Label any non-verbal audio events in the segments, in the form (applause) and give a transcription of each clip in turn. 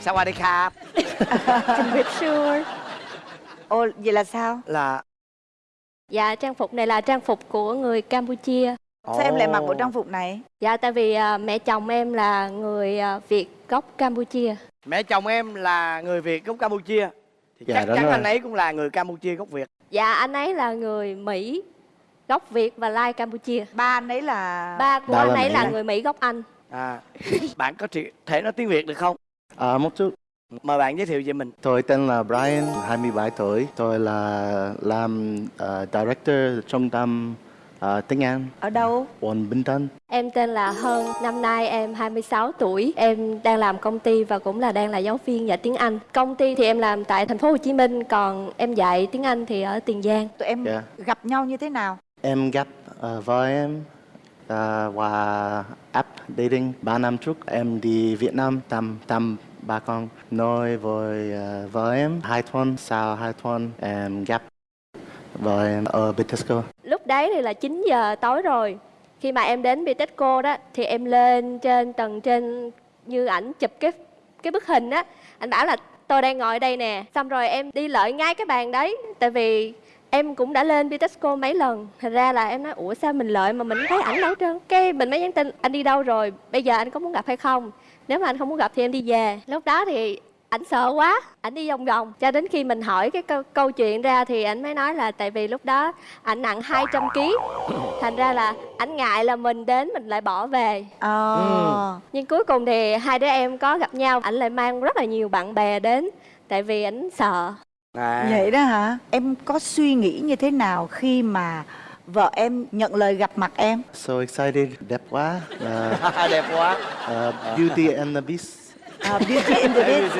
Sao qua đây khap Trình Việt sure Ồ, vậy là sao? Là Dạ, trang phục này là trang phục của người Campuchia Sao oh. em lại mặc bộ trang phục này? Dạ, tại vì uh, mẹ chồng em là người uh, Việt gốc Campuchia Mẹ chồng em là người Việt gốc Campuchia Thì dạ, chắc chắn rồi. anh ấy cũng là người Campuchia gốc Việt Dạ, anh ấy là người Mỹ gốc Việt và Lai Campuchia Ba anh ấy là... Ba của Đó anh ấy là, là người Mỹ gốc Anh À, bạn có thể nói tiếng Việt được không? À, một chút. mời bạn giới thiệu về mình Tôi tên là Brian, 27 tuổi. Tôi là làm ờ, director trung tâm ờ, tiếng Anh Ở đâu? quận Bình Tân. Em tên là Hân, năm nay em 26 tuổi. Em đang làm công ty và cũng là đang là giáo viên dạy tiếng Anh. Công ty thì em làm tại thành phố Hồ Chí Minh, còn em dạy tiếng Anh thì ở Tiền Giang. Tụi em Dạ. gặp nhau như thế nào? Em gặp ờ, vợ em ờ, qua app dating 3 năm trước. Em đi Việt Nam thăm thăm ba con. Nói với uh, à, vợ em hai tuần sau hai tuần em gặp vợ em ở Bitexco. Lúc đấy thì là 9 giờ tối rồi. Khi mà em đến Bitexco đó thì em lên trên tầng trên như ảnh chụp cái cái bức hình á. Anh bảo là tôi đang ngồi đây nè. Xong rồi em đi lợi ngay cái bàn đấy. Tại vì em cũng đã lên Bitexco mấy lần. Thành ra là em nói ủa sao mình lợi mà mình thấy ảnh đâu trơn. Cái mình mới nhắn tin anh đi đâu rồi? Bây giờ anh có muốn gặp hay không? Nếu mà anh không muốn gặp thì em đi về. Lúc đó thì ảnh sợ quá ảnh đi vòng vòng. Cho đến khi mình hỏi cái câu, câu chuyện ra thì ảnh mới nói là tại vì lúc đó ảnh nặng 200 kg thành ra là ảnh ngại là mình đến mình lại bỏ về. Ờ... nhưng cuối cùng thì hai đứa em có gặp nhau ảnh lại mang rất là nhiều bạn bè đến tại vì ảnh sợ. À. Vậy đó hả? Em có suy nghĩ như thế nào khi mà vợ em nhận lời gặp mặt em? So excited, đẹp quá. Ờ, (laughs) đẹp quá ờ, Beauty and the Beast. À, beauty in the Beast. (laughs)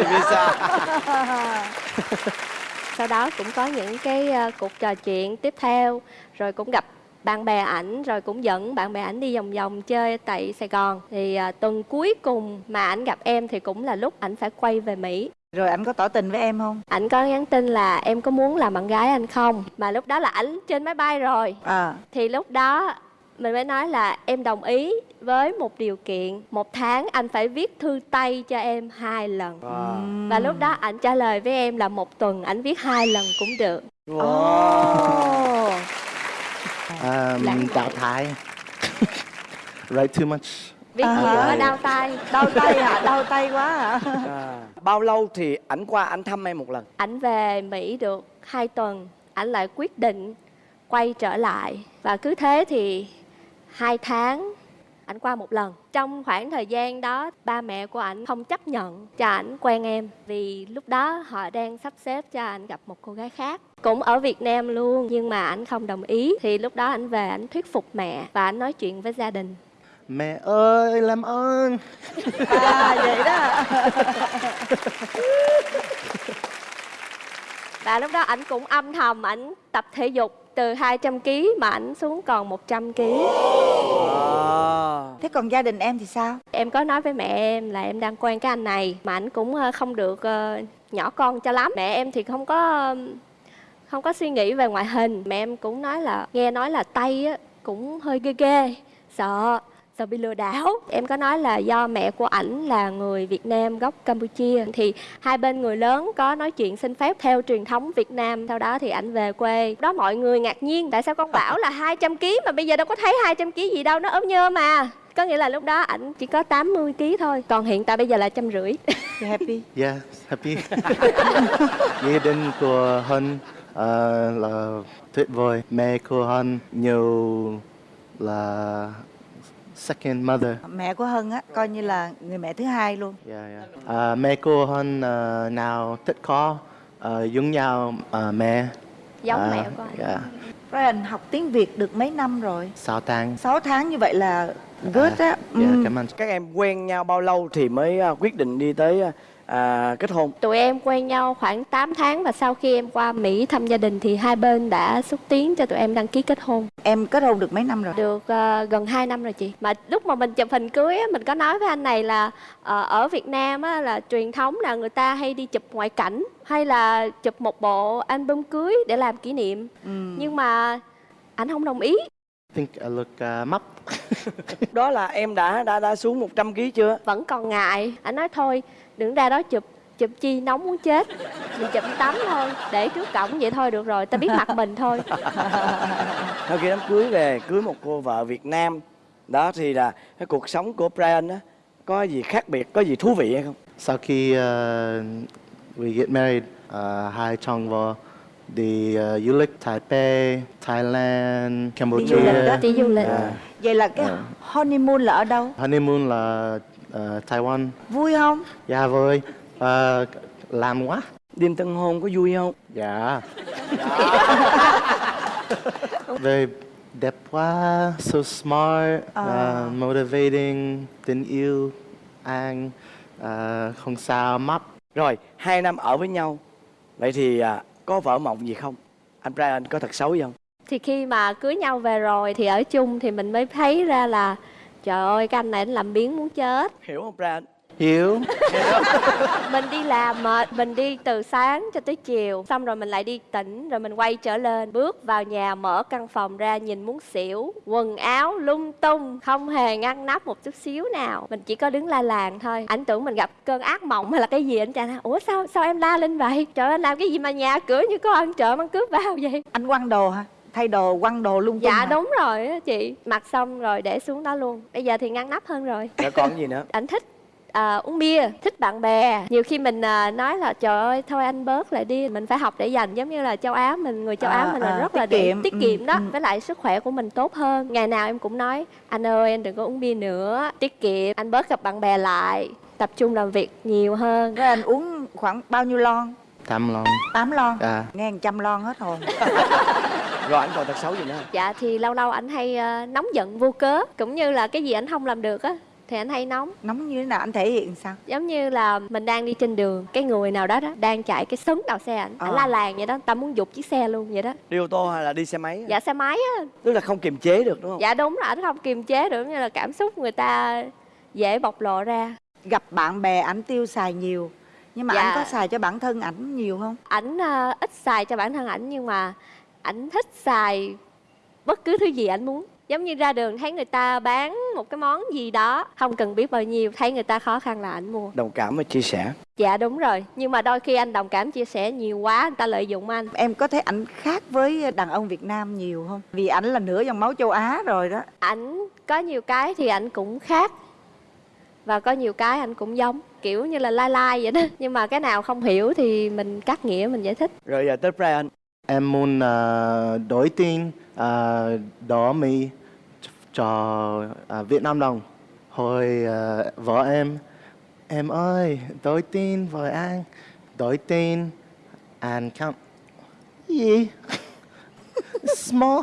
sau đó cũng có những cái ờ, cuộc trò chuyện tiếp theo rồi cũng gặp bạn bè ảnh rồi cũng dẫn bạn bè ảnh đi vòng vòng chơi tại Sài Gòn thì à, tuần cuối cùng mà ảnh gặp em thì cũng là lúc ảnh phải quay về Mỹ Rồi anh có tỏ tình với em không? ảnh có nhắn tin là em có muốn làm bạn gái anh không mà lúc đó là ảnh trên máy bay rồi À, thì lúc đó mình mới nói là em đồng ý với một điều kiện một tháng anh phải viết thư tay cho em hai lần wow. và lúc đó ảnh trả lời với em là một tuần ảnh viết hai lần cũng được Wow. Ồ. Um, tạo thái. Write too much. viết À, nhiều quá vậy. đau tay Đau tay hả? Đau tay quá hả? À, bao lâu thì ảnh qua ảnh thăm em một lần? Ảnh về Mỹ được hai tuần. Ảnh lại quyết định quay trở lại. Và cứ thế thì hai tháng, ảnh qua một lần. Trong khoảng thời gian đó, ba mẹ của ảnh không chấp nhận cho ảnh quen em. Vì lúc đó họ đang sắp xếp cho ảnh gặp một cô gái khác. Cũng ở Việt Nam luôn, nhưng mà ảnh không đồng ý. Thì lúc đó ảnh về ảnh thuyết phục mẹ và ảnh nói chuyện với gia đình. Mẹ ơi, làm ơn. À, vậy đó và lúc đó ảnh cũng âm thầm ảnh tập thể dục từ 200 kg mà ảnh xuống còn 100 kg à. Thế còn gia đình em thì sao? Em có nói với mẹ em là em đang quen cái anh này mà anh cũng ờ, không được ờ, nhỏ con cho lắm. Mẹ em thì không có không có suy nghĩ về ngoại hình. Mẹ em cũng nói là nghe nói là tay á cũng hơi ghê ghê, sợ sợ bị lừa đảo. Em có nói là do mẹ của ảnh là người Việt Nam gốc Campuchia thì hai bên người lớn có nói chuyện xin phép theo truyền thống Việt Nam. Sau đó thì ảnh về quê. Đó mọi người ngạc nhiên tại sao con bảo là 200 kg mà bây giờ đâu có thấy 200 kg gì đâu, nó ốm nhơ mà. Có nghĩa là lúc đó ảnh chỉ có 80 kg thôi, còn hiện tại bây giờ là trăm rưỡi. You happy? Yeah, happy. (laughs) Gia đình của Hân ờ, là tuyệt vời. Mẹ của Hân nhiều là second mother. Mẹ của Hân á, coi như là người mẹ thứ hai luôn. Yeah, yeah. Ờ, mẹ của Hân ờ, nào thích có ờ, giống nhau ờ, mẹ. Giống Ờ, mẹ của anh. Yeah. Brian học tiếng Việt được mấy năm rồi? Sáu tháng. 6 tháng như vậy là good á. Yeah, Ừ. cảm ơn. các em quen nhau bao lâu thì mới à, quyết định đi tới à, kết hôn Tụi em quen nhau khoảng 8 tháng và sau khi em qua Mỹ thăm gia đình thì hai bên đã xúc tiến cho tụi em đăng ký kết hôn. Em kết hôn được mấy năm rồi? Được ờ, gần 2 năm rồi chị. Mà lúc mà mình chụp hình cưới á, mình có nói với anh này là ờ, ở Việt Nam á, là truyền thống là người ta hay đi chụp ngoại cảnh hay là chụp một bộ album cưới để làm kỷ niệm. Ừ. Nhưng mà anh không đồng ý. think I look uh, mập. đó là em đã đã đã xuống 100 kg chưa vẫn còn ngại anh nói thôi đừng ra đó chụp chụp chi nóng muốn chết. Mình chụp tắm thôi để trước cổng vậy thôi được rồi ta biết mặt mình thôi. (laughs) Sau khi đám cưới về cưới một cô vợ Việt Nam đó thì là cái cuộc sống của Brian á có gì khác biệt có gì thú vị hay không? Sau khi uh, we get married, uh, hai chồng vợ đi uh, du lịch Taipei, Thailand, Cambodia. du lịch đó. đi du lịch. À, vậy là cái honeymoon là ở đâu? Honeymoon là uh, Taiwan. vui không Dạ vui. Uh, làm quá. đêm tân hôn có vui không Dạ. (laughs) Very đẹp quá, so smart, À. uh, motivating, tình yêu, an, uh, không sao, mập. rồi hai năm ở với nhau vậy thì à, có vợ mộng gì không anh Brian có thật xấu gì không thì khi mà cưới nhau về rồi thì ở chung thì mình mới thấy ra là trời ơi cái anh này anh làm biến muốn chết. Hiểu không Brian Hiểu. (laughs) mình đi làm mệt mình đi từ sáng cho tới chiều. Xong rồi mình lại đi tỉnh rồi mình quay trở lên bước vào nhà mở căn phòng ra nhìn muốn xỉu. Quần áo lung tung không hề ngăn nắp một chút xíu nào. Mình chỉ có đứng la làng thôi. Anh tưởng mình gặp cơn ác mộng hay là cái gì anh chàng nói, ủa sao sao em la lên vậy? Trời ơi, anh làm cái gì mà nhà cửa như có ăn trộm ăn cướp vào vậy? Anh quăng đồ hả thay đồ quăng đồ lung tung dạ hả? đúng rồi á chị. Mặc xong rồi để xuống đó luôn. Bây giờ thì ngăn nắp hơn rồi. Rồi còn gì nữa? (laughs) Anh thích à, uống bia thích bạn bè. Nhiều khi mình à, nói là trời ơi thôi anh bớt lại đi mình phải học để dành. Giống như là châu á mình người châu À, á mình là à, rất là tiết để- kiệm. tiết Ừ, kiệm đó ừ. với lại sức khỏe của mình tốt hơn. Ngày nào em cũng nói anh ơi anh đừng có uống bia nữa tiết kiệm anh bớt gặp bạn bè lại tập trung làm việc nhiều hơn. Rồi anh uống khoảng bao nhiêu lon? Tam lòng. 8 lon? À. nghe một trăm lon hết hồn (laughs) rồi anh còn thật xấu gì nữa dạ thì lâu lâu anh hay à, nóng giận vô cớ cũng như là cái gì anh không làm được á thì anh hay nóng. Nóng như thế nào? Anh thể hiện sao? Giống như là mình đang đi trên đường cái người nào đó đó đang chạy cái sấn đầu xe ảnh ảnh Ờ. la làng vậy đó ta muốn giục chiếc xe luôn vậy đó. Đi ô tô hay là đi xe máy dạ xe máy á. Tức là không kiềm chế được đúng không? Dạ đúng là ảnh không kiềm chế được như là cảm xúc người ta dễ bộc lộ ra. Gặp bạn bè ảnh tiêu xài nhiều nhưng mà Dạ. anh có xài cho bản thân ảnh nhiều không? Ảnh à, ít xài cho bản thân ảnh nhưng mà ảnh thích xài bất cứ thứ gì ảnh muốn. Giống như ra đường thấy người ta bán một cái món gì đó không cần biết bao nhiêu thấy người ta khó khăn là ảnh mua. Đồng cảm và chia sẻ. Dạ đúng rồi. Nhưng mà đôi khi anh đồng cảm chia sẻ nhiều quá người ta lợi dụng anh. Em có thấy ảnh khác với đàn ông Việt Nam nhiều không? Vì ảnh là nửa dòng máu châu Á rồi đó. Ảnh có nhiều cái thì ảnh cũng khác. Và có nhiều cái ảnh cũng giống kiểu như là lai lai vậy đó. Nhưng mà cái nào không hiểu thì mình cắt nghĩa mình giải thích. Rồi giờ tới Brian Em muốn uh, đổi tin uh, đỏ mi cho uh, Việt Nam đồng. Hồi uh, vợ em, em ơi, đổi tin với anh. Đổi tin, and count. Gì? (laughs) Small.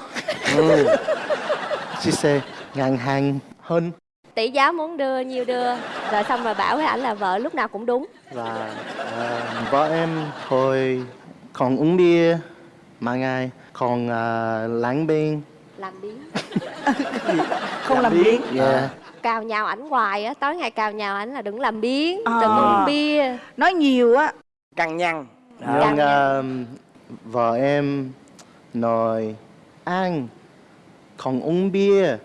She say, ngàn hàng hơn. tỷ giá muốn đưa nhiêu đưa rồi xong rồi bảo với ảnh là vợ lúc nào cũng đúng Và uh, vợ em hồi còn uống bia, mà ngày còn uh, láng bên. làm biến không làm biến Yeah. cào nhào ảnh hoài á tối ngày cào nhào ảnh là đừng làm biến À. đừng uống bia nói nhiều á căng nhăn Đó. Nhưng um, vợ em nói anh không uống bia,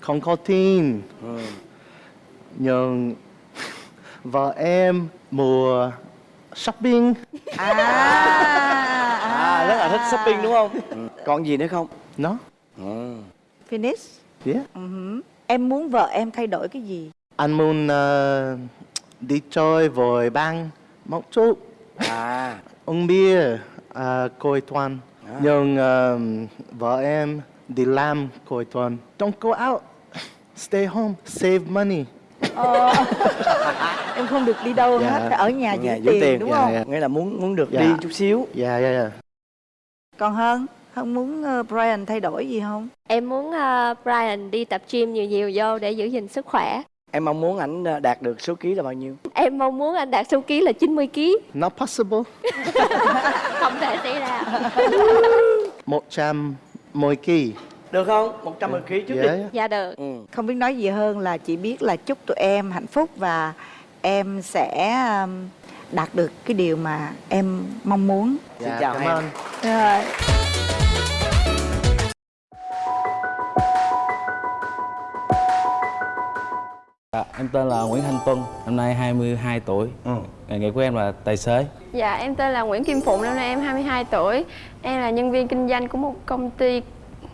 không có tin. Ừ. Nhưng vợ em mua shopping. à, à rất là thích shopping đúng không ừ. còn gì nữa không Nó, ừ. finish yeah. Ừ hử. em muốn vợ em thay đổi cái gì Anh muốn uh, đi chơi với bạn một chút. à (laughs) uống bia uh, cuối tuần. À. Nhưng um, vợ em đi làm cuối tuần. Don't go out. Stay home, save money. (laughs) em không được đi đâu Dạ. hết phải ở nhà Ở giữ nhà tiền, giữ tiền đúng dạ, không dạ. nghĩa là muốn muốn được Dạ. đi chút xíu Yeah, yeah, yeah. Còn hơn không muốn ờ, Brian thay đổi gì không em muốn ờ, Brian đi tập gym nhiều nhiều vô để giữ gìn sức khỏe em mong muốn ảnh à, đạt được số ký là bao nhiêu em mong muốn anh đạt số ký là 90 kg Not possible. (laughs) không thể xảy ra (laughs) 110 kg. được không 110 kg trước Yeah, đi yeah. dạ được ừ. không biết nói gì hơn là chỉ biết là chúc tụi em hạnh phúc và em sẽ đạt được cái điều mà em mong muốn. Dạ, xin chào cảm ơn. Rồi. À, em tên là Nguyễn Thanh Tuân, năm nay 22 tuổi. Ừ. Nghề nghiệp của em là tài xế. Dạ, em tên là Nguyễn Kim Phụng, năm nay em 22 tuổi. Em là nhân viên kinh doanh của một công ty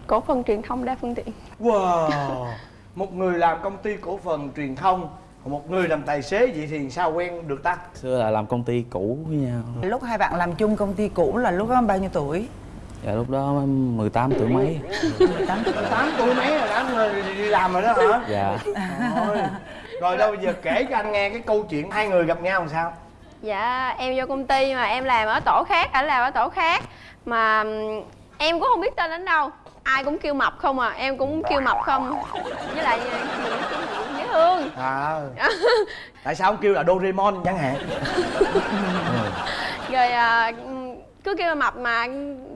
cổ phần truyền thông đa phương tiện. Wow, một người làm công ty cổ phần truyền thông một người làm tài xế vậy thì sao quen được ta? Xưa là làm công ty cũ với nhau. lúc hai bạn làm chung công ty cũ là lúc đó bao nhiêu tuổi? Dạ lúc đó em 18 tuổi mấy. 18 tuổi. Tám tuổi mấy rồi đã đi, đi làm rồi đó hả? Dạ. rồi, rồi đâu bây giờ kể cho anh nghe cái câu chuyện hai người gặp nhau làm sao? Dạ, em vô công ty mà em làm ở tổ khác, ảnh làm ở tổ khác. Mà em cũng không biết tên ảnh đâu Ai cũng kêu mập không à, em cũng kêu mập không. Với lại mình dễ thương. À tại sao không kêu là Doraemon chẳng hạn? (laughs) Rồi à, cứ kêu là mập mà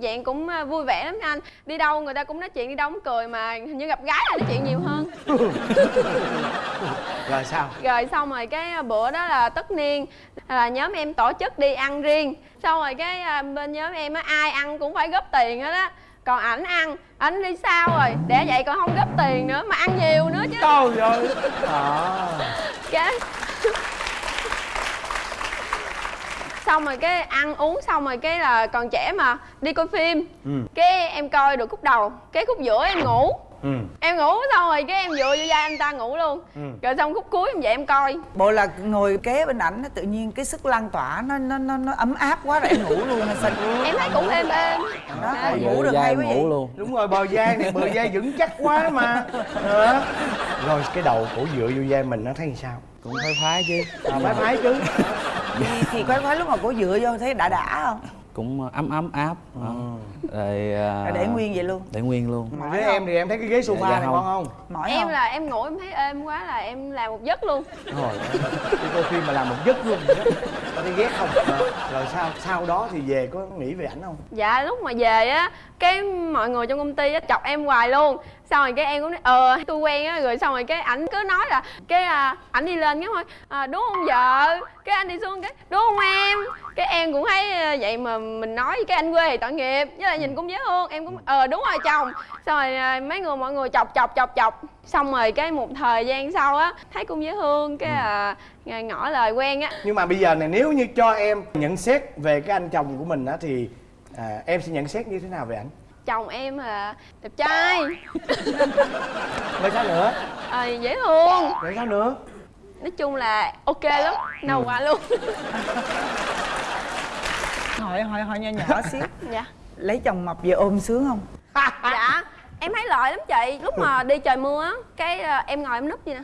dạng cũng à, vui vẻ lắm nha anh. Đi đâu người ta cũng nói chuyện, đi đâu cũng cười mà hình như gặp gái là nói chuyện nhiều hơn. (laughs) Rồi sao? Rồi xong rồi cái bữa đó là tất niên là nhóm em tổ chức đi ăn riêng. Xong rồi cái bên nhóm em á ai ăn cũng phải góp tiền hết á còn ảnh ăn ảnh đi sao rồi? Để vậy còn không góp tiền nữa mà ăn nhiều nữa chứ. Trời ơi. À. cái xong rồi cái ăn uống xong rồi cái là còn trẻ mà đi coi phim. Ừ. cái em coi được khúc đầu cái khúc giữa em ngủ ừ. Em ngủ xong rồi cái em dựa vô vai anh ta ngủ luôn. Ừ. rồi xong khúc cuối em dậy em coi. Bộ là ngồi kế bên ảnh tự nhiên cái sức lan tỏa nó nó nó, nó ấm áp quá rồi em ngủ luôn hay sao em thấy cũng êm êm. Đó Dạ, ngủ được da hay em quá vậy? ngủ luôn. đúng rồi bờ vai này bờ vai vững chắc quá mà. Đó. rồi cái đầu cổ dựa vô vai mình nó thấy sao? Cũng phái phái chứ. à, phái phái chứ. Thì, thì khoái khoái lúc mà cổ dựa vô thấy đã đã không Cũng ấm ấm áp. Đó. Rồi, à, Rồi để nguyên vậy luôn. Để nguyên luôn. mà với em thì em thấy cái ghế sofa Dạ, dạ này không. ngon không? Mỏi em không? là em ngủ em thấy êm quá là em làm một giấc luôn. Rồi đi coi phim mà làm một giấc luôn. Đó tao đi ghét không? Ờ, rồi sao sau đó thì về có nghĩ về ảnh không? Dạ lúc mà về á cái mọi người trong công ty á chọc em hoài luôn xong rồi cái em cũng nói ờ tôi quen á. Rồi xong rồi cái ảnh cứ nói là cái à, ảnh đi lên cái thôi. À, đúng không vợ? Cái anh đi xuống cái đúng không em? Cái em cũng thấy à, vậy mà mình nói với cái anh quê thì tội nghiệp với lại nhìn cũng dễ thương. Em cũng ờ đúng rồi chồng. Xong rồi à, mấy người mọi người chọc chọc chọc chọc. Xong rồi cái một thời gian sau á thấy cũng dễ thương cái à, ngỏ lời quen á. Nhưng mà bây giờ này nếu như cho em nhận xét về cái anh chồng của mình á thì à, em sẽ nhận xét như thế nào về ảnh chồng em là đẹp trai. (laughs) Rồi sao nữa? À, dễ thương. Rồi sao nữa? Nói chung là ok lắm nâu Ừ. qua luôn. Hỏi hỏi hỏi nhỏ nhỏ xíu. (laughs) Dạ. Lấy chồng mập về ôm sướng không? (laughs) Dạ em thấy lợi lắm chị. Lúc mà đi trời mưa á cái ờ, em ngồi em núp vậy nè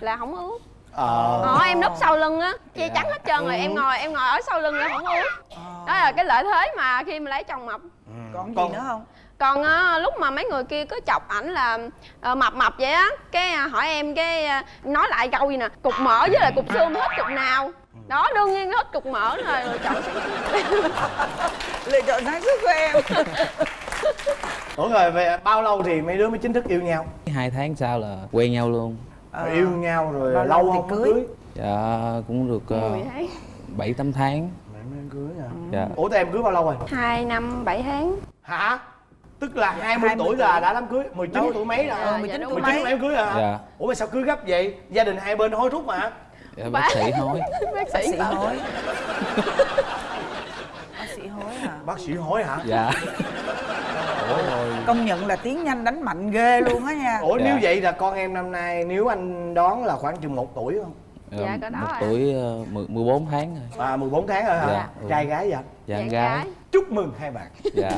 là không ướt ờ. Ờ em núp sau lưng á. Che Dạ. chắn hết trơn rồi em ngồi em ngồi ở sau lưng là không ướt là cái lợi thế mà khi mà lấy chồng mập. Còn gì Còn- nữa không? Còn á, lúc mà mấy người kia cứ chọc ảnh là ờ, mập mập vậy á cái à, hỏi em cái à, nói lại câu gì nè cục mỡ với lại cục xương hết cục nào. Đó đương nhiên hết cục mỡ rồi rồi chọn lựa (laughs) chọn sáng suốt của em. (laughs) Ủa rồi về bao lâu thì mấy đứa mới chính thức yêu nhau? Hai tháng sau là quen nhau luôn. Rồi yêu nhau rồi lâu lâu thì không cưới? cưới? Dạ cũng được uh, mười tháng cưới à Dạ. ủa tụi em cưới bao lâu rồi hai năm bảy tháng hả tức là 20, 20 tuổi là đã đám cưới 19 Đâu? tuổi mấy Dạ, là ờ 19 dạ, tuổi đúng. 19 mấy em cưới à Dạ. ủa mà sao cưới gấp vậy gia đình hai bên hối thúc mà Dạ, bác sĩ nói. (laughs) bác sĩ hối bác sĩ hối hả bác sĩ hối hả Dạ. (laughs) Ủa rồi. công nhận là tiếng nhanh đánh mạnh ghê luôn á nha ủa Dạ. nếu vậy là con em năm nay nếu anh đoán là khoảng chừng một tuổi không Dạ, có đó một tuổi uh, 10, 14 tháng rồi. à 14 tháng rồi hả Dạ. Ừ. trai gái vậy Dạ, Dạ, gái. gái. chúc mừng hai bạn Dạ.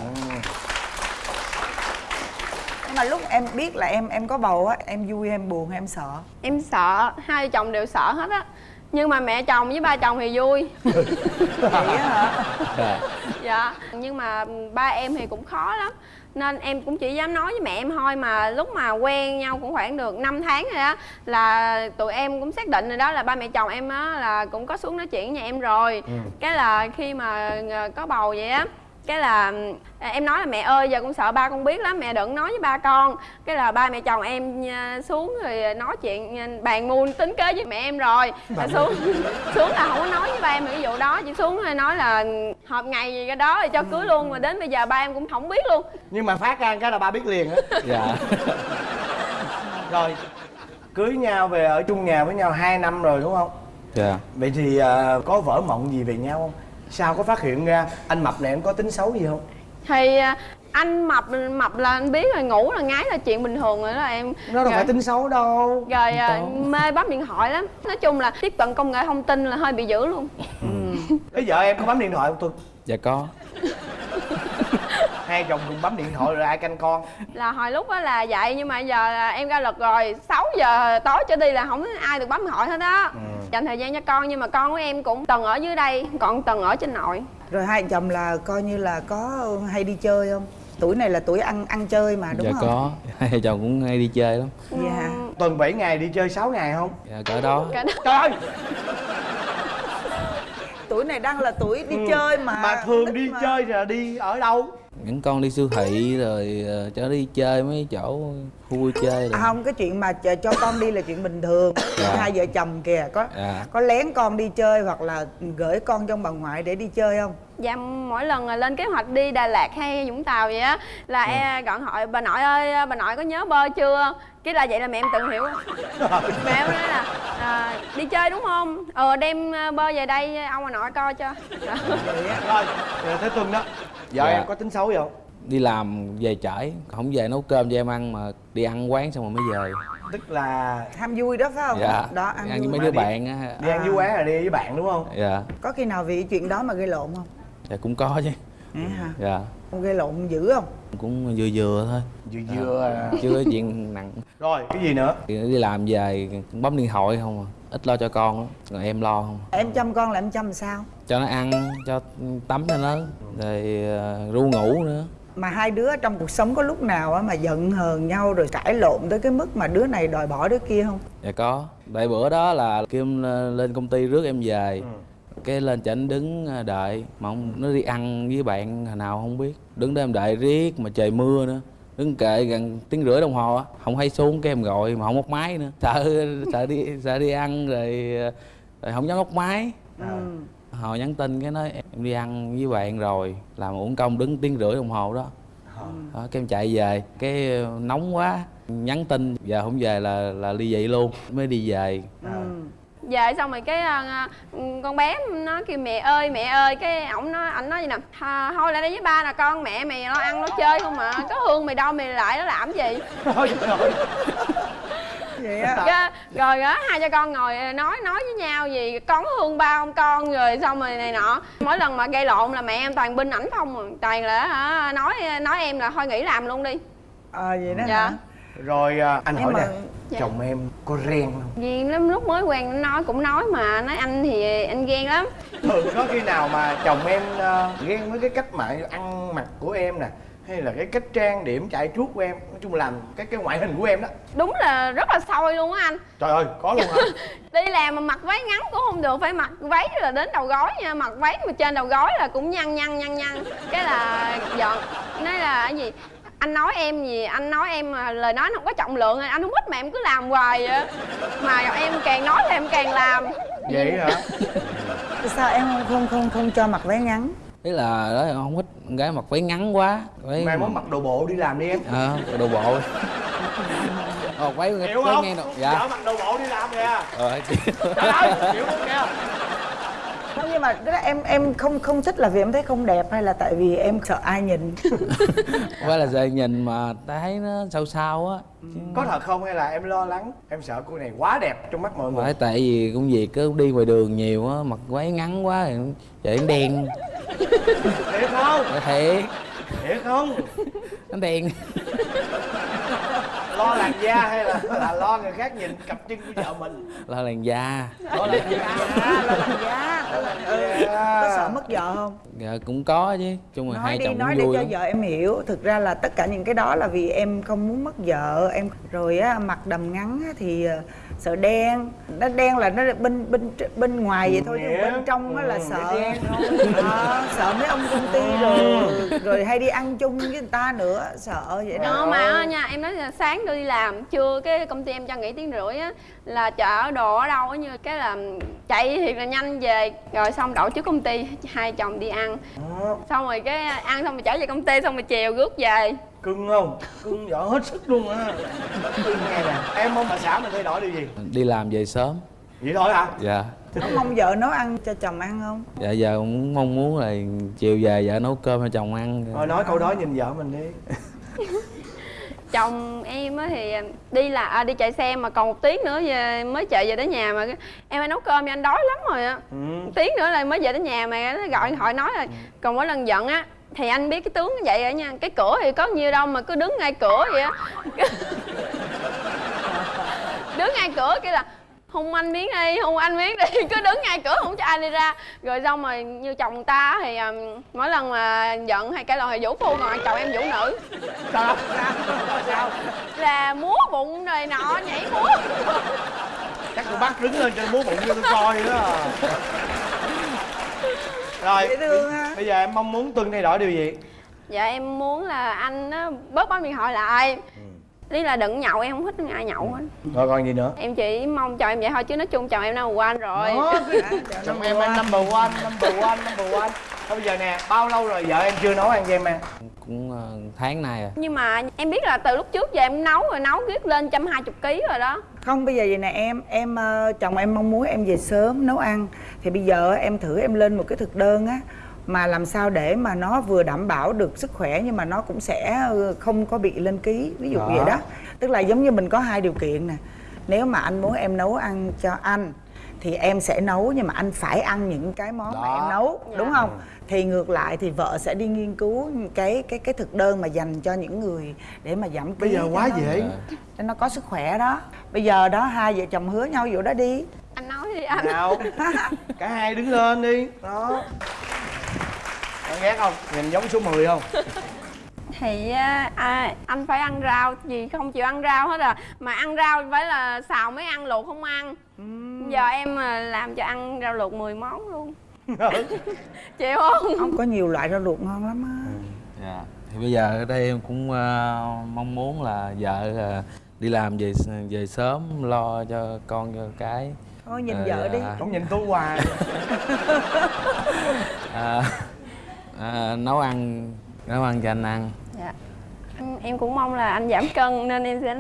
nhưng mà lúc em biết là em em có bầu á em vui em buồn hay em sợ em sợ hai vợ chồng đều sợ hết á nhưng mà mẹ chồng với ba chồng thì vui. (laughs) Vậy hả? Dạ. dạ. Nhưng mà ba em thì cũng khó lắm. Nên em cũng chỉ dám nói với mẹ em thôi mà lúc mà quen nhau cũng khoảng được 5 tháng rồi á là tụi em cũng xác định rồi đó là ba mẹ chồng em á là cũng có xuống nói chuyện với nhà em rồi. Cái là khi mà ờ, có bầu vậy á cái là à, em nói là mẹ ơi giờ con sợ ba con biết lắm mẹ đừng nói với ba con. Cái là ba mẹ chồng em à, xuống rồi nói chuyện à, bàn muôn tính kế với mẹ em rồi. Là xuống (laughs) xuống là không có nói với ba em cái vụ đó chỉ xuống rồi nói là họp ngày gì cái đó thì cho cưới luôn mà đến bây giờ ba em cũng không biết luôn. Nhưng mà phát ra cái là ba biết liền á. (laughs) Dạ. (laughs) rồi cưới nhau về ở chung nhà với nhau 2 năm rồi đúng không? Dạ. Vậy thì có vỡ mộng gì về nhau không sao có phát hiện ra anh mập này em có tính xấu gì không? Thì à, anh mập mập là anh biết rồi ngủ là ngái là chuyện bình thường rồi đó em. Nó đâu Rồi- phải tính xấu đâu. Rồi à, mê bấm điện thoại lắm. Nói chung là tiếp cận công nghệ thông tin là hơi bị dữ luôn. Cái vợ em có bấm điện thoại không tôi dạ có. (laughs) Hai chồng cùng bấm điện thoại rồi ai canh con? Là hồi lúc đó là vậy nhưng mà giờ là em ra luật rồi. 6 giờ tối trở đi là không ai được bấm điện thoại hết đó dành thời gian cho con nhưng mà con của em cũng từng ở dưới đây còn từng ở trên nội. Rồi hai chồng là coi như là có hay đi chơi không? Tuổi này là tuổi ăn ăn chơi mà đúng dạ không? có. (laughs) Hai chồng cũng hay đi chơi lắm. Dạ. Tuần 7 ngày đi chơi 6 ngày không? Dạ cỡ đó. Cả đó. trời! Ơi tuổi này đang là tuổi đi chơi mà mà thường đi mà. chơi là đi ở đâu những con đi siêu thị rồi ờ, cho đi chơi mấy chỗ khu vui chơi À, rồi. Không cái chuyện mà cho con đi là chuyện bình thường. (coughs) Dạ. hai vợ chồng kìa có Dạ. có lén con đi chơi hoặc là gửi con trong bà ngoại để đi chơi không? Dạ mỗi lần lên kế hoạch đi Đà Lạt hay Vũng Tàu vậy á là em gọi hỏi bà nội ơi bà nội có nhớ bơi chưa? Cái là vậy là mẹ em tự hiểu. (laughs) Mẹ em nói là à, đi chơi đúng không? Ờ đem ờ, bơi về đây ông bà nội coi cho. (laughs) Rồi rồi tới tuần đó vợ Dạ. em có tính xấu gì không? Đi làm về trễ. Không về nấu cơm cho em ăn mà đi ăn quán xong rồi mới về. Tức là ham vui đó phải không? Dạ. Đó ăn, ăn với vui mấy Mà đứa đi- bạn á. Đi ăn À. với quán là đi với bạn đúng không? Dạ. Có khi nào vì chuyện đó mà gây lộn không? Dạ cũng có chứ. Hả? Dạ không gây lộn dữ không? Cũng vừa vừa thôi. Vừa vừa à. chưa có chuyện nặng. (laughs) Rồi cái gì nữa? Thì đi làm về cũng bấm điện thoại không à? Ít lo cho con lắm rồi em lo không? Em chăm con là em chăm sao? Cho nó ăn cho tắm cho nó rồi ờ, ru ngủ nữa. Mà hai đứa trong cuộc sống có lúc nào á mà giận hờn nhau rồi cãi lộn tới cái mức mà đứa này đòi bỏ đứa kia không? Dạ có. Tại bữa đó là kim lên công ty rước em về cái lên chảnh đứng ờ, đợi. Mà không nó đi ăn với bạn hồi nào không biết. Đứng đó em đợi riết mà trời mưa nữa. Đứng kệ gần tiếng rưỡi đồng hồ á. Không hay xuống cái em gọi mà không móc máy nữa. Sợ sợ đi sợ đi ăn rồi, ờ, rồi không dám móc máy. Ừ. hồi nhắn tin cái nói em đi ăn với bạn rồi làm uổng công đứng tiếng rưỡi đồng hồ đó. Đó, cái em chạy về. Cái ờ, nóng quá. Nhắn tin giờ không về là là ly dị luôn. Mới đi về. Ừ. về xong rồi cái ờ, con bé nó kêu mẹ ơi mẹ ơi. Cái ổng nói ảnh nói gì nè "Tha- thôi lại đây với ba nè con mẹ mày lo ăn lo chơi không mà có hương mày đâu mày lại nó làm gì? Ôi (laughs) trời ơi. vậy á? Cái- rồi á hai cha con ngồi nói nói với nhau gì con có thương ba không con? Rồi xong rồi này nọ. Mỗi lần mà gây lộn là mẹ em toàn binh ảnh không à. toàn là hả nói nói em là thôi nghỉ làm luôn đi. Ờ vậy đó Dạ. hả? Rồi à, anh Nhưng hỏi mà- nè Dạ. chồng em có ghen không? Vì lắm lúc mới quen nó nói cũng nói mà nói anh thì anh ghen lắm. Thường có khi nào mà chồng em à, ghen với cái cách mà ăn mặc của em nè hay là cái cách trang điểm chạy chuốt của em nói chung làm cái cái ngoại hình của em đó. Đúng là rất là sôi luôn á anh. Trời ơi có luôn hả? (laughs) Đi làm mà mặc váy ngắn cũng không được phải mặc váy là đến đầu gối nha mặc váy mà trên đầu gối là cũng nhăn nhăn nhăn nhăn. Cái là giận. Nói là cái gì anh nói em gì anh nói em mà lời nói nó không có trọng lượng anh không thích mà em cứ làm hoài vậy. Mà em càng nói thì em càng làm. Vậy hả? Sao em không không không không cho mặc váy ngắn? Thế là đó không thích con gái mặc váy ngắn quá. Váy mai mốt mặc đồ bộ đi làm đi em. Ờ đồ bộ. Ờ, váy đầu vợ dạ. Mặc đồ bộ đi làm kìa. Ờ hiểu không kìa không nhưng mà tức là em em không không thích là vì em thấy không đẹp hay là tại vì em sợ ai nhìn? (laughs) Phải là giờ nhìn mà ta thấy nó sao sao á. Chứ có thật không hay là em lo lắng em sợ cô này quá đẹp trong mắt mọi người? phải tại vì công việc cứ đi ngoài đường nhiều á mặc váy ngắn quá thì trời nó đen. Thiệt không? Phải thiệt. Thiệt không? Nó đen (laughs) lo làn da hay là, là lo người khác nhìn cặp chân của vợ mình? Là làn da. Lo làn da à, là làm giá là làm- ừ. có sợ mất vợ không? Dạ cũng có chứ. Chung là nói hai đi chồng nói vui cho lắm. vợ em hiểu. Thực ra là tất cả những cái đó là vì em không muốn mất vợ. Em rồi á mặc đầm ngắn á, thì ờ, sợ đen. Nó đen là nó bên bên bên ngoài vậy thôi chứ Nghĩa. bên trong á là Ừ, sợ. Ờ, sợ mấy ông công ty rồi rồi hay đi ăn chung với người ta nữa sợ vậy đó. Đó mà á nha em nói là sáng đưa đi làm trưa cái công ty em cho nghỉ tiếng rưỡi á là chợ đồ ở đâu á như cái là chạy thiệt là nhanh về rồi xong đậu trước công ty hai chồng đi ăn. Đó. xong rồi cái ăn xong rồi trở về công ty xong rồi chiều rước về cưng không? Cưng giỏi hết sức luôn á. Cưng nghe nè. Em mong bà xã mình thay đổi điều gì? Đi làm về sớm. Vậy thôi hả? Dạ. Có mong vợ nấu ăn cho chồng ăn không? Dạ giờ cũng mong muốn là chiều về vợ nấu cơm cho chồng ăn. Thôi nói câu đó nhìn vợ mình đi. (laughs) Chồng em á thì đi là à, đi chạy xe mà còn một tiếng nữa về, mới chạy về đến nhà mà em phải nấu cơm cho anh đói lắm rồi á. Ừ. một tiếng nữa là mới về đến nhà mà nó gọi điện thoại nói rồi. Còn mỗi lần giận á thì anh biết cái tướng vậy rồi nha cái cửa thì có nhiêu đâu mà cứ đứng ngay cửa vậy á. (laughs) Đứng ngay cửa kia là hung anh miếng đi hung anh miếng đi. (laughs) Cứ đứng ngay cửa không cho ai đi ra. Rồi xong rồi như chồng ta thì um, mỗi lần mà giận hay cái lời thì vũ phu còn chồng em vũ nữ. Sao? Sao là múa bụng rồi nọ nhảy múa. Chắc tôi bắt đứng lên cho múa bụng cho tôi coi đó à. (laughs) rồi dễ thương ha. bây giờ em mong muốn tuân thay đổi điều gì? Dạ em muốn là anh á, bớt bấm điện thoại lại. Ý là đừng nhậu em không thích ai nhậu hết. Rồi còn gì nữa? Em chỉ mong chồng em vậy thôi chứ nói chung chồng em number one rồi. (laughs) Chồng em em number one number one number one. Thôi bây giờ nè bao lâu rồi vợ em chưa nấu ăn cho em ăn? Cũng ờ, tháng nay à nhưng mà em biết là từ lúc trước giờ em nấu rồi nấu riết lên trăm hai chục ký rồi đó không bây giờ vậy nè em em ờ, chồng em mong muốn em về sớm nấu ăn. Thì bây giờ em thử em lên một cái thực đơn á mà làm sao để mà nó vừa đảm bảo được sức khỏe nhưng mà nó cũng sẽ ờ, không có bị lên ký ví dụ Đó. vậy đó. Tức là giống như mình có hai điều kiện nè. Nếu mà anh muốn em nấu ăn cho anh thì em sẽ nấu nhưng mà anh phải ăn những cái món mà Đó. em nấu đúng không? Thì ngược lại thì vợ sẽ đi nghiên cứu cái cái cái thực đơn mà dành cho những người để mà giảm ký bây giờ cho quá nó- dễ để nó có sức khỏe đó. Bây giờ đó hai vợ chồng hứa nhau vụ đó đi. Anh nói đi anh. Nào (laughs) cả hai đứng lên đi. Đó. Bạn ghét không? Nhìn giống số 10 không? Thì á, à, anh phải ăn rau gì không chịu ăn rau hết à. Mà ăn rau phải là xào mới ăn luộc không ăn giờ em à, làm cho ăn rau luộc 10 món luôn. (laughs) Chịu không? Ông có nhiều loại rau luộc ngon lắm á. Dạ. Thì bây giờ ở đây em cũng ờ, mong muốn là vợ ờ, đi làm về về sớm lo cho con cho cái. Thôi nhìn Ờ, vợ đi. Dạ. không nhìn tôi hoài. (laughs) À, à, nấu ăn nấu ăn cho anh ăn. Dạ Em- cũng mong là anh giảm cân nên em sẽ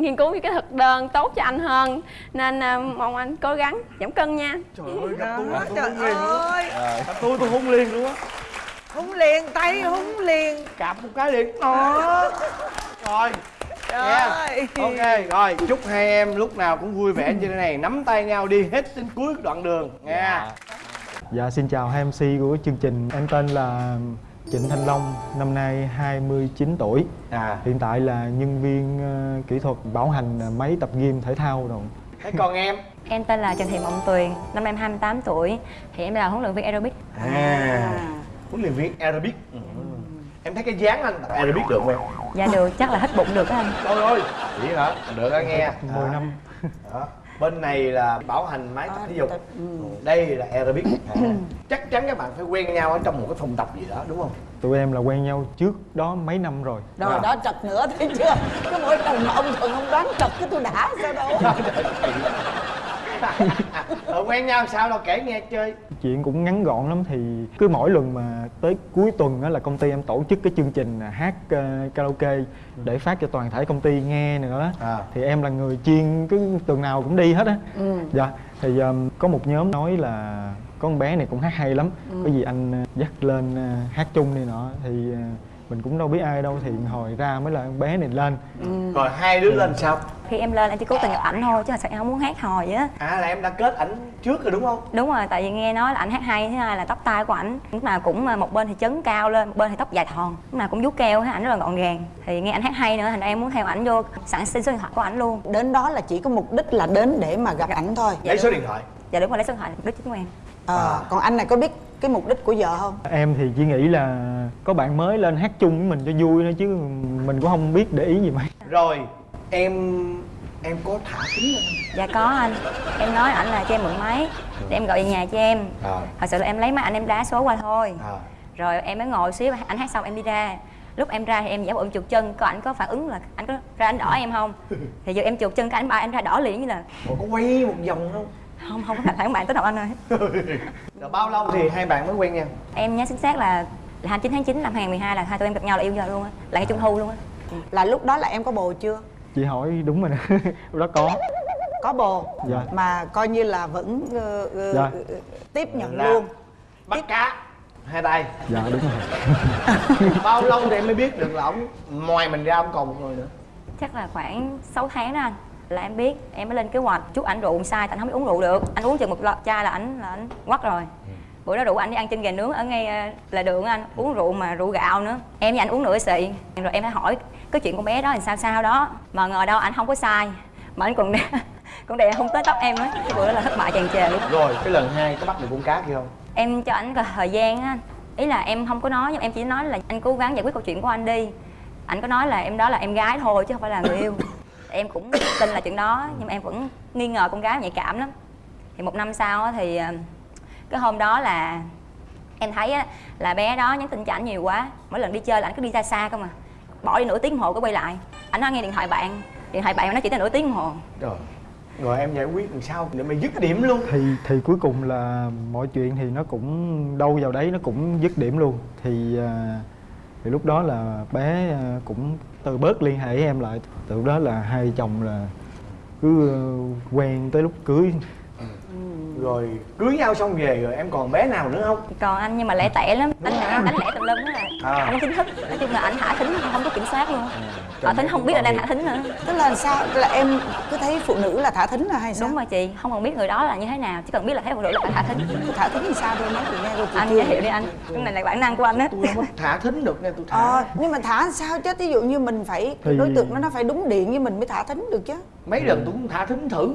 nghiên cứu những cái thực đơn tốt cho anh hơn. Nên à, mong anh cố gắng giảm cân nha. Trời ơi gặp tôi tôi trời hung liền luôn gặp tôi tôi hung liền luôn á. Húng liền tay húng liền. Cạp một cái liền. Đó rồi. Ơi. Ok rồi chúc hai em lúc nào cũng vui vẻ như thế này. Nắm tay nhau đi hết đến cuối đoạn đường. Nha. Dạ xin chào hai MC của chương trình. Em tên là Trịnh Thanh Long, năm nay 29 tuổi. À. Hiện tại là nhân viên ờ, kỹ thuật bảo hành ờ, máy tập gym thể thao rồi. Thế còn em? Em tên là Trần Thị Mộng Tuyền, năm nay em 28 tuổi. Thì em là huấn luyện viên aerobic. À. Huấn luyện viên aerobic. Ừ. em thấy cái dáng anh. Tập aerobic được không em? Dạ được, chắc là hết bụng được á anh. Trời ơi. Vậy hả? Được á nghe. 10 năm. Đó. Bên này là bảo hành máy tập thể dục. đây là aerobic à. chắc chắn các bạn phải quen nhau ở trong một cái phòng tập gì đó đúng không? Tụi em là quen nhau trước đó mấy năm rồi. Rồi đó trật nữa thấy chưa? Cái mỗi lần mà ông thuận ông đoán trật cái tôi đã sao đâu (laughs) ờ, quen nhau sao đâu kể nghe chơi. Chuyện cũng ngắn gọn lắm thì cứ mỗi lần mà tới cuối tuần á là công ty em tổ chức cái chương trình là hát ờ, karaoke để phát cho toàn thể công ty nghe nữa. À. thì em là người chuyên cứ tuần nào cũng đi hết á. Dạ thì um, có một nhóm nói là có con bé này cũng hát hay lắm. Có gì anh ờ, dắt lên ờ, hát chung này nọ. Thì ờ, mình cũng đâu biết ai đâu thì hồi ra mới là con bé này lên. Rồi hai đứa lên sao? Khi em lên em chỉ cố tình gặp ảnh thôi chứ thật sự em không muốn hát hò vậy á. À là em đã kết ảnh trước rồi đúng không? Đúng rồi, tại vì nghe nói là ảnh hát hay, thứ hai là tóc tai của ảnh. Lúc nào cũng ờ, một bên thì chấn cao lên, một bên thì tóc dài thòn Lúc nào cũng vuốt keo, hết ảnh rất là gọn gàng. Thì nghe ảnh hát hay nữa, thành ra em muốn theo ảnh vô sẵn xin số điện thoại của ảnh luôn. Đến đó là chỉ có mục đích là đến để mà gặp ảnh thôi. Lấy số điện thoại. Dạ đúng rồi, lấy số điện thoại đích chính của em. Ờ, còn anh này có biết cái mục đích của vợ không? Em thì chỉ nghĩ là có bạn mới lên hát chung với mình cho vui thôi chứ mình cũng không biết để ý gì mấy. Rồi em em có thả thính lên Dạ có anh, em nói ảnh là cho em mượn máy Để em gọi về nhà cho em. À. Thật sự là em lấy máy ảnh em đá số qua thôi. À. Rồi em mới ngồi xíu ảnh hát xong em đi ra. Lúc em ra thì em giả bộ em chuột chân có ảnh có phản ứng là ảnh có ra ảnh đỏ em không? (laughs) Thì giờ em chuột chân cái ảnh ba em ra đỏ liền như là Ủa, có quay một vòng không không không có phản bạn tới đâu anh ơi (laughs) rồi bao lâu thì hai bạn mới quen nhau? Em nhớ chính xác là là 29 tháng 9 năm 2012 là hai tụi em gặp nhau là yêu giờ luôn á là ngày trung thu luôn á. Là lúc đó là em có bồ chưa? Chị hỏi đúng rồi nè (laughs) lúc đó có. Có bồ? Dạ. mà coi như là vẫn ờ, ờ, Dạ. ờ, tiếp nhận Là- luôn. bắt cá hai tay. Dạ đúng rồi. (laughs) Bao lâu thì em mới biết được là ổng ngoài mình ra ông còn một người nữa? Chắc là khoảng 6 tháng đó anh là em biết em mới lên kế hoạch. Chút ảnh rượu sai tại anh không biết uống rượu được. Anh uống chừng một lọ chai là ảnh là ảnh quắt rồi. Bữa đó rủ anh đi ăn chân gà nướng ở ngay ờ, là đường anh uống rượu mà rượu gạo nữa. Em với anh uống nửa xị rồi em mới hỏi cái chuyện con bé đó là sao sao đó. Mà ngờ đâu anh không có sai. Mà anh còn đè (laughs) còn đè không tới tóc em á. Cái bữa đó là thất bại tràn trề luôn. Rồi cái lần hai có bắt được con cá kia không? Em cho anh thời gian á ý là em không có nói nhưng em chỉ nói là anh cố gắng giải quyết câu chuyện của anh đi. Anh có nói là em đó là em gái thôi chứ không phải là người yêu em cũng tin là chuyện đó nhưng mà em vẫn nghi ngờ con gái nhạy cảm lắm. Thì một năm sau á, thì ờ, cái hôm đó là em thấy á, là bé đó nhắn tin cho ảnh nhiều quá. Mỗi lần đi chơi là ảnh cứ đi xa xa không à. Bỏ đi nửa tiếng hồ có quay lại. Ảnh nói nghe điện thoại bạn điện thoại bạn nó chỉ tới nửa tiếng hồ. Rồi rồi em giải quyết làm sao để mà dứt điểm luôn? Thì thì cuối cùng là mọi chuyện thì nó cũng đâu vào đấy nó cũng dứt điểm luôn. Thì à, thì lúc đó là bé ờ, cũng từ bớt liên hệ với em lại. Từ đó là hai chồng là cứ ờ, quen tới lúc cưới rồi cưới nhau xong về rồi em còn bé nào nữa không? Còn anh nhưng mà lẻ tẻ lắm. Anh anh đánh lẻ tùm lum đó là À. anh chính thức. Nói chung là anh thả thính không có kiểm soát luôn. Thả thính không biết là đang thả thính nữa tức là sao? Là em cứ thấy phụ nữ là thả thính là hay sao? Đúng rồi chị. Không cần biết người đó là như thế nào chỉ cần biết là thấy phụ nữ là phải thả thính. Thả thính thì sao? Thôi nói chị nghe cô chị anh giới thiệu đi anh. Cái này là bản năng của anh á. Tôi không thả thính được nha tôi thả. Ờ, nhưng mà thả sao? Chứ ví dụ như mình phải Thì- đối tượng nó nó phải đúng điện với mình mới thả thính được chứ. Mấy lần tôi cũng thả thính thử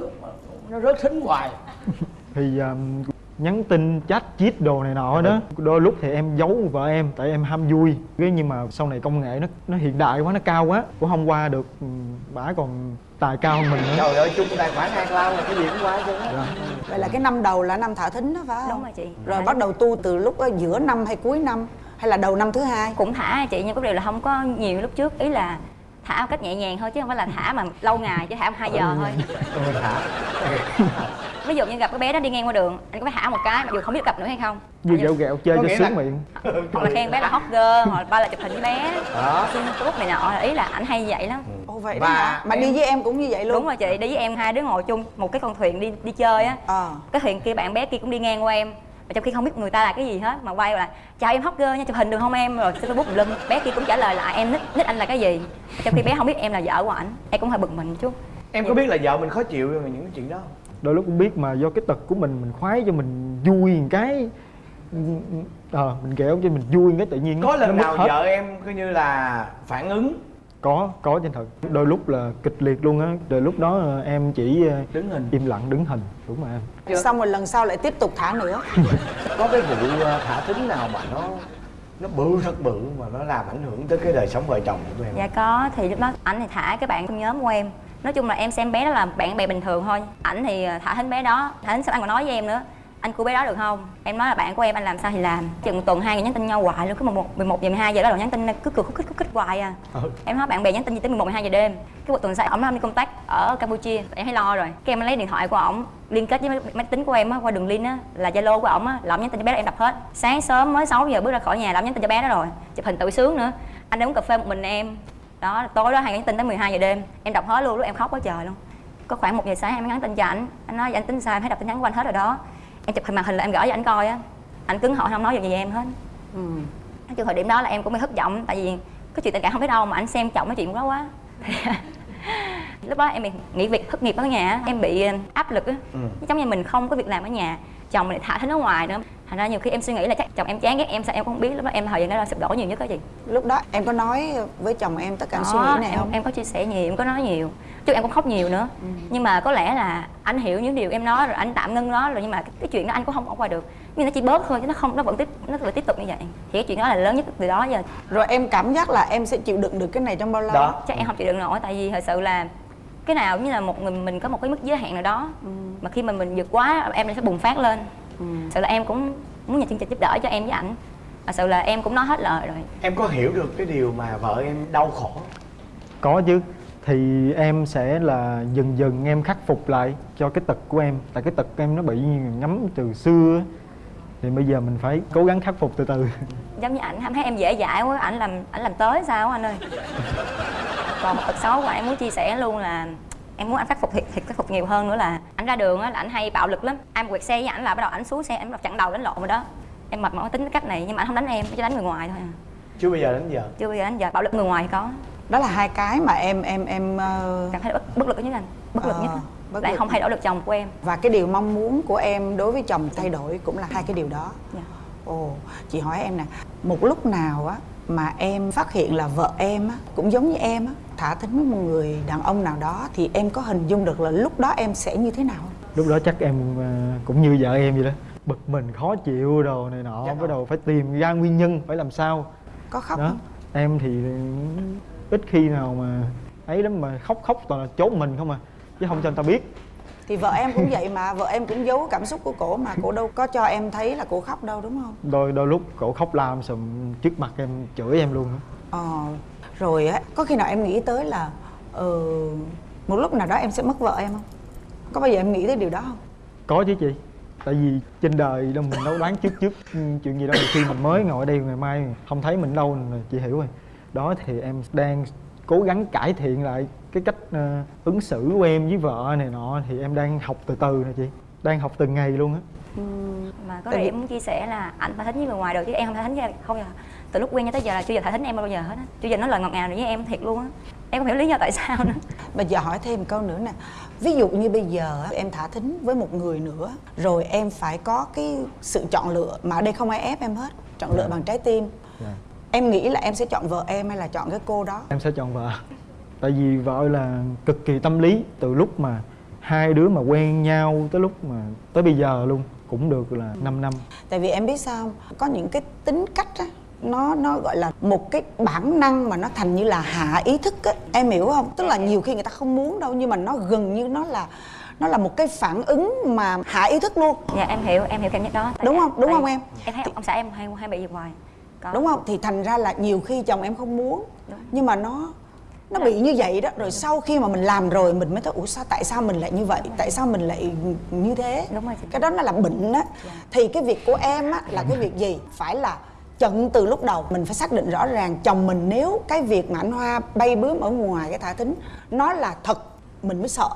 nó rớt thính hoài. (laughs) Thì um, nhắn tin chat chít đồ này nọ đó đôi lúc thì em giấu vợ em tại em ham vui. Cái nhưng mà sau này công nghệ nó nó hiện đại quá nó cao quá cũng không qua được ừ, bả còn tài cao hơn mình nữa. Trời ơi chung tài khoản hai lao là cái gì cũng qua chứ Dạ. vậy là cái năm đầu là năm thả thính đó phải không? Đúng rồi chị. Rồi bắt đầu tu từ lúc giữa năm hay cuối năm hay là đầu năm thứ hai? Cũng thả chị nhưng có điều là không có nhiều lúc trước. Ý là thả một cách nhẹ nhàng thôi chứ không phải là thả mà lâu ngày chứ thả một hai giờ thôi. Tôi thả. (laughs) Ví dụ như gặp cái bé đó đi ngang qua đường anh có phải thả một cái mặc dù không biết gặp nữa hay không? Như gẹo gẹo chơi cho sướng là- miệng. hoặc là khen bé là hot girl hoặc là ba là chụp hình với bé đó. xin facebook này nọ ý là anh hay vậy lắm. Ồ vậy đó? Mà em- đi với em cũng như vậy luôn. Đúng rồi chị đi với em hai đứa ngồi chung một cái con thuyền đi đi chơi á. Ờ. Cái thuyền kia bạn bé kia cũng đi ngang qua em mà trong khi không biết người ta là cái gì hết mà quay lại chào em hot girl nha chụp hình được không em? Rồi xin facebook lum bé kia cũng trả lời lại em nít nít anh là cái gì? Trong khi bé không biết em là vợ của ảnh em cũng hơi bực mình chút. Em có biết là vợ mình khó chịu về những cái chuyện đó không? Đôi lúc cũng biết mà do cái tật của mình mình khoái cho mình vui một cái. Ờ mình kẹo cho mình vui một cái tự nhiên có lần nào hết. vợ em coi như là phản ứng? Có có trên thật. Đôi lúc là kịch liệt luôn á. Rồi lúc đó ờ, em chỉ ờ, đứng hình. im lặng đứng hình đúng rồi em. Xong rồi lần sau lại tiếp tục thả nữa. (laughs) Có cái vụ ờ, thả thính nào mà nó nó bự thật bự mà nó làm ảnh hưởng tới cái đời sống vợ chồng của tụi em? Dạ có thì lúc đó ảnh thì thả cái bạn trong nhóm của em. Nói chung là em xem bé đó là bạn bè bình thường thôi. Ảnh thì thả thính bé đó thả thính xong anh còn nói với em nữa anh cứu bé đó được không? Em nói là bạn của em anh làm sao thì làm. Chừng một tuần hai người nhắn tin nhau hoài luôn cứ một một mười một giờ 12 giờ đó là nhắn tin cứ cười khúc khích khúc khích hoài à. Em nói bạn bè nhắn tin gì tới 11 12 giờ đêm. Cái một tuần sau ổng làm đi công tác ở campuchia. Em thấy lo rồi. Cái em lấy điện thoại của ổng liên kết với máy- tính của em á qua đường link á là zalo của ổng á là ổng nhắn tin cho bé đó em đập hết. Sáng sớm mới 6 giờ bước ra khỏi nhà là ổng nhắn tin cho bé đó rồi. Chụp hình tự sướng nữa. Anh đang uống cà phê một mình em. Đó tối đó hai nhắn tin tới 12 giờ đêm. Em đọc hết luôn lúc em khóc quá trời luôn. Có khoảng một giờ sáng em nhắn tin cho ảnh. Anh nói anh tính sao? Em thấy đọc tin nhắn của anh hết rồi đó em chụp hình màn hình là em gửi cho anh coi á. Anh cứng hỏi không nói gì về em hết. Ừ. nói chung thời điểm đó là em cũng bị thất vọng tại vì cái chuyện tình cảm không biết đâu mà anh xem trọng cái chuyện đó quá. (laughs) Lúc đó em bị nghỉ việc thất nghiệp ở nhà á, em bị ờ, áp lực á. Ừ. giống như mình không có việc làm ở nhà chồng mình lại thả thính ở ngoài nữa. Thành ra nhiều khi em suy nghĩ là chắc chồng em chán ghét em sao em cũng không biết. Lúc đó em thời gian đó là sụp đổ nhiều nhất đó chị. Lúc đó em có nói với chồng em tất cả Đó, suy nghĩ này em, không? em có chia sẻ nhiều em có nói nhiều chứ em cũng khóc nhiều nữa. Nhưng mà có lẽ là anh hiểu những điều em nói rồi anh tạm ngưng nó rồi nhưng mà cái, cái chuyện đó anh cũng không bỏ qua được. Nhưng nó chỉ bớt thôi chứ nó không nó vẫn tiếp nó vẫn tiếp tục như vậy. Thì cái chuyện đó là lớn nhất từ đó giờ. Rồi em cảm giác là em sẽ chịu đựng được cái này trong bao lâu? đó. Chắc em không chịu đựng nổi tại vì thật sự là cái nào cũng như là một người mình có một cái mức giới hạn nào đó. Mà khi mà mình vượt quá em sẽ bùng phát lên. Ừ. sự là em cũng muốn nhờ chương trình giúp đỡ cho em với ảnh. Thật sự là em cũng nói hết lời rồi. Em có hiểu được cái điều mà vợ em đau khổ có chứ thì em sẽ là dần dần em khắc phục lại cho cái tật của em. Tại cái tật của em nó bị ngấm từ xưa á. thì bây giờ mình phải cố gắng khắc phục từ từ. Giống như ảnh em thấy em dễ dãi quá ảnh làm ảnh làm tới sao anh ơi? Còn một tật xấu mà em muốn chia sẻ luôn là em muốn anh khắc phục thiệt, thiệt khắc phục nhiều hơn nữa là ảnh ra đường á là ảnh hay bạo lực lắm. Em quẹt xe với ảnh là bắt đầu ảnh xuống xe em chặn đầu đánh lộn rồi đó. Em mệt mỏi tính cái cách này nhưng mà anh không đánh em chỉ đánh người ngoài thôi à. chưa bao giờ đến giờ chưa bao giờ đánh giờ bạo lực người ngoài thì có đó là hai cái mà em em em ờ, cảm thấy bất, bất lực nhất anh bất lực Ờ, nhất bất lại lực. không thay đổi được chồng của em và cái điều mong muốn của em đối với chồng thay đổi cũng là hai cái điều đó Dạ. ồ chị hỏi em nè một lúc nào á mà em phát hiện là vợ em á cũng giống như em á thả thính với một người đàn ông nào đó thì em có hình dung được là lúc đó em sẽ như thế nào không? lúc đó chắc em ờ, cũng như vợ em vậy đó bực mình khó chịu đồ này nọ bắt đầu phải tìm ra nguyên nhân phải làm sao có khóc đó không? em thì ít khi nào mà ấy lắm mà khóc khóc toàn là trốn mình không à. Chứ không cho người ta biết. Thì vợ em cũng vậy mà vợ em cũng giấu cảm xúc của cổ mà cổ đâu có cho em thấy là cổ khóc đâu đúng không? Đôi đôi lúc cổ khóc lam sùm trước mặt em chửi em luôn á. Ờ rồi á có khi nào em nghĩ tới là ờ, một lúc nào đó em sẽ mất vợ em không? Có bao giờ em nghĩ tới điều đó không? Có chứ chị. Tại vì trên đời đâu mình đâu đoán trước trước ừ, chuyện gì đâu. Khi mình mới ngồi đây ngày mai không thấy mình đâu là chị hiểu rồi đó thì em đang cố gắng cải thiện lại cái cách ờ, ứng xử của em với vợ này nọ thì em đang học từ từ nè chị. Đang học từng ngày luôn á. Mà có điểm muốn chia sẻ là ảnh thả thính với người ngoài được chứ em không thả thính với không giờ từ lúc quen cho tới giờ là chưa giờ thả thính em bao giờ hết á. Chưa giờ nói lời ngọt ngào này với em thiệt luôn á. Em không hiểu lý do tại sao nữa. Bây giờ hỏi thêm câu nữa nè. Ví dụ như bây giờ em thả thính với một người nữa Rồi em phải có cái sự chọn lựa Mà ở đây không ai ép em hết Chọn lựa bằng trái tim. Dạ. Em nghĩ là em sẽ chọn vợ em hay là chọn cái cô đó? Em sẽ chọn vợ. Tại vì vợ là cực kỳ tâm lý từ lúc mà hai đứa mà quen nhau tới lúc mà tới bây giờ luôn cũng được là 5 năm. Tại vì em biết sao không? Có những cái tính cách á nó nó gọi là một cái bản năng mà nó thành như là hạ ý thức á. Em hiểu không? Tức là nhiều khi người ta không muốn đâu nhưng mà nó gần như nó là nó là một cái phản ứng mà hạ ý thức luôn. Dạ em hiểu em hiểu cảm giác đó. Tại- Đúng không? Đúng tại không em? em thấy ông xã em hay hay bị gì hoài có. Đúng không? Thì thành ra là nhiều khi chồng em không muốn. Đúng. nhưng mà nó nó bị như vậy đó. Rồi sau khi mà mình làm rồi mình mới thấy ủa sao tại sao mình lại như vậy? Tại sao mình lại như thế? Đúng rồi cái đó nó là bệnh á. Thì cái việc của em á là cái việc gì? Phải là chận từ lúc đầu. Mình phải xác định rõ ràng chồng mình nếu cái việc mà anh hoa bay bướm ở ngoài cái thả thính nó là thật mình mới sợ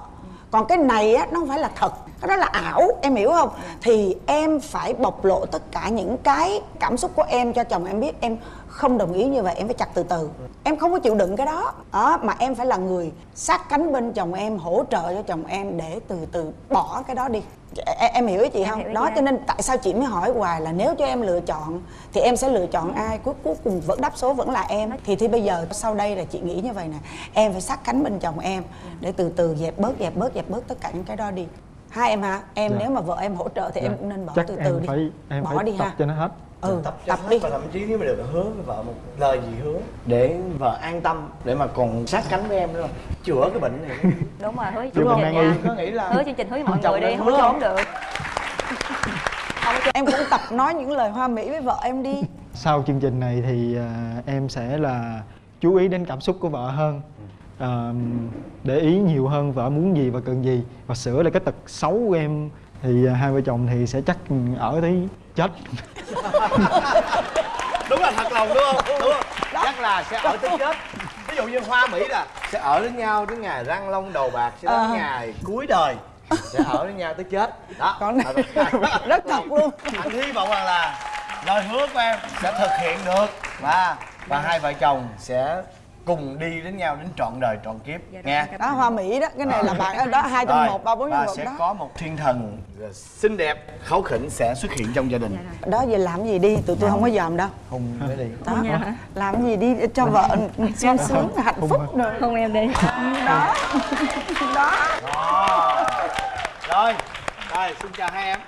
còn cái này á nó không phải là thật. Cái đó là ảo em hiểu không? Thì em phải bộc lộ tất cả những cái cảm xúc của em cho chồng em biết em không đồng ý như vậy em phải chặt từ từ. Em không có chịu đựng cái đó. Đó mà em phải là người sát cánh bên chồng em hỗ trợ cho chồng em để từ từ bỏ cái đó đi. Em, em hiểu ý chị Em không? hiểu đó cho nên tại sao chị mới hỏi hoài là nếu cho em lựa chọn thì em sẽ lựa chọn ai? Cuối cuối cùng vẫn đáp số vẫn là em. Thì thì bây giờ sau đây là chị nghĩ như vậy nè. Em phải sát cánh bên chồng em để từ từ dẹp bớt dẹp bớt dẹp bớt tất cả những cái đó đi. Hai em hả? Em Dạ. nếu mà vợ em hỗ trợ thì em cũng nên bỏ chắc từ em từ đi. phải em bỏ phải đi tập ha cho nó hết ừ tập tập, đi. hết và thậm chí nếu mà được hứa với vợ một lời gì hứa để vợ an tâm để mà còn sát cánh với em nữa. Chữa cái bệnh này. (laughs) Đúng rồi hứa với Đúng chương trình nha. Có nghĩ là hứa chương trình hứa với mọi Chồng người đi không có hứa. trốn không? được. Em cũng tập nói những lời hoa mỹ với vợ em đi. Sau chương trình này thì à, em sẽ là chú ý đến cảm xúc của vợ hơn. À, để ý nhiều hơn vợ muốn gì và cần gì. Và sửa lại cái tật xấu của em thì à, hai vợ chồng thì sẽ chắc ở tới chết. (laughs) Đúng là thật lòng đúng không? Đúng không? Chắc là sẽ ở tới chết. Ví dụ như hoa mỹ là sẽ ở với nhau đến ngày răng long đầu bạc sẽ đến Ờ. ngày cuối đời sẽ ở với nhau tới chết. Đó. Còn Thật- (laughs) rất thật luôn. anh hy vọng rằng là lời hứa của em sẽ thực hiện được và và hai vợ chồng sẽ cùng đi đến nhau đến trọn đời trọn kiếp. Nghe. đó hoa mỹ đó cái này là bạn đó hai trong một ba bốn trong một sẽ đó. có một thiên thần xinh đẹp kháu khỉnh sẽ xuất hiện trong gia đình. Đó giờ làm gì đi? Tụi tôi không. có dòm đâu. Hùng mới đi. Đó làm gì đi cho vợ sung sướng hạnh phúc rồi không em đi. Đó. Đó rồi rồi xin chào hai em